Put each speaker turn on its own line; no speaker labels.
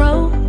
road